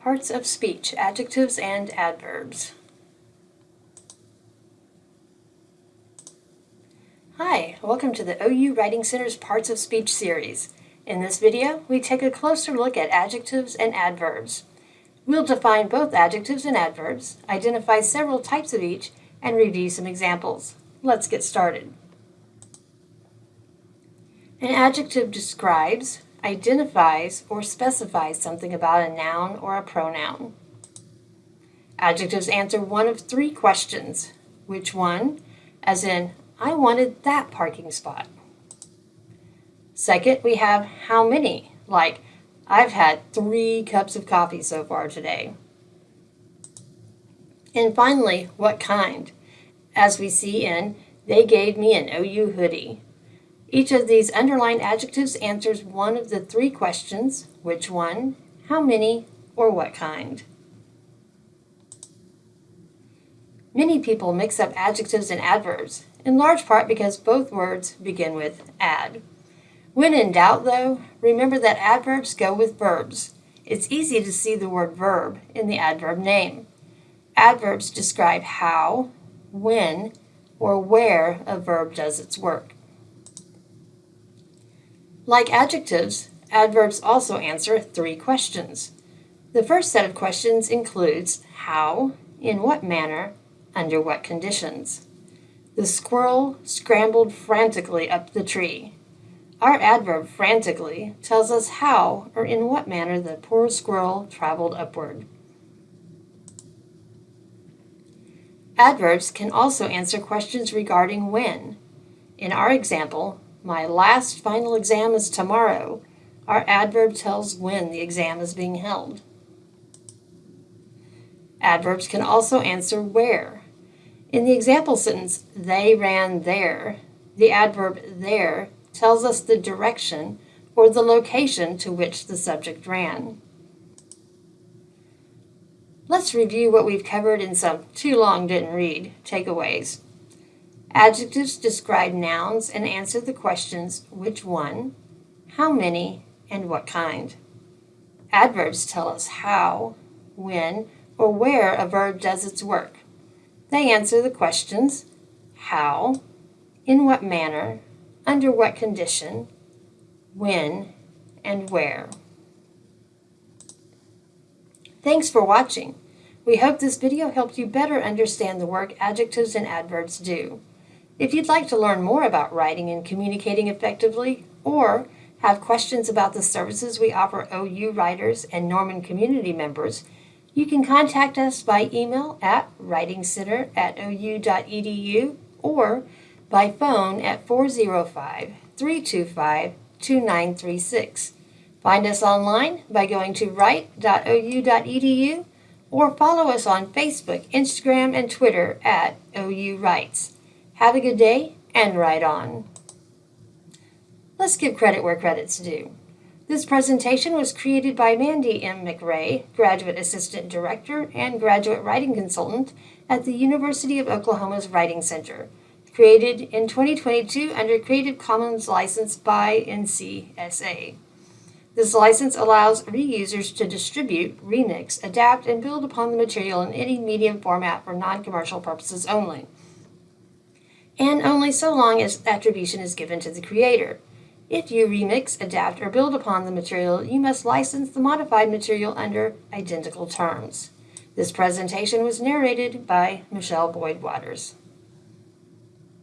Parts of speech, adjectives and adverbs. Hi, welcome to the OU Writing Center's Parts of Speech series. In this video, we take a closer look at adjectives and adverbs. We'll define both adjectives and adverbs, identify several types of each, and review some examples. Let's get started. An adjective describes, identifies, or specifies something about a noun or a pronoun. Adjectives answer one of three questions. Which one? As in, I wanted that parking spot. Second, we have how many, like, I've had three cups of coffee so far today. And finally, what kind? As we see in, they gave me an OU hoodie. Each of these underlined adjectives answers one of the three questions, which one, how many, or what kind. Many people mix up adjectives and adverbs, in large part because both words begin with ad. When in doubt, though, remember that adverbs go with verbs. It's easy to see the word verb in the adverb name. Adverbs describe how, when, or where a verb does its work. Like adjectives, adverbs also answer three questions. The first set of questions includes how, in what manner, under what conditions. The squirrel scrambled frantically up the tree. Our adverb frantically tells us how or in what manner the poor squirrel traveled upward. Adverbs can also answer questions regarding when. In our example, my last final exam is tomorrow. Our adverb tells when the exam is being held. Adverbs can also answer where. In the example sentence, they ran there, the adverb there tells us the direction or the location to which the subject ran. Let's review what we've covered in some too long didn't read takeaways. Adjectives describe nouns and answer the questions which one, how many, and what kind. Adverbs tell us how, when, or where a verb does its work. They answer the questions how, in what manner, under what condition, when, and where. Thanks for watching. We hope this video helped you better understand the work adjectives and adverbs do. If you'd like to learn more about writing and communicating effectively, or have questions about the services we offer OU writers and Norman community members, you can contact us by email at writingcenter at ou.edu or by phone at 405-325-2936. Find us online by going to write.ou.edu or follow us on Facebook, Instagram, and Twitter at OU Writes. Have a good day and write on. Let's give credit where credit's due. This presentation was created by Mandy M. McRae, Graduate Assistant Director and Graduate Writing Consultant at the University of Oklahoma's Writing Center. Created in 2022 under Creative Commons license by NCSA. This license allows reusers to distribute, remix, adapt, and build upon the material in any medium format for non-commercial purposes only and only so long as attribution is given to the creator. If you remix, adapt, or build upon the material, you must license the modified material under identical terms. This presentation was narrated by Michelle Boyd Waters.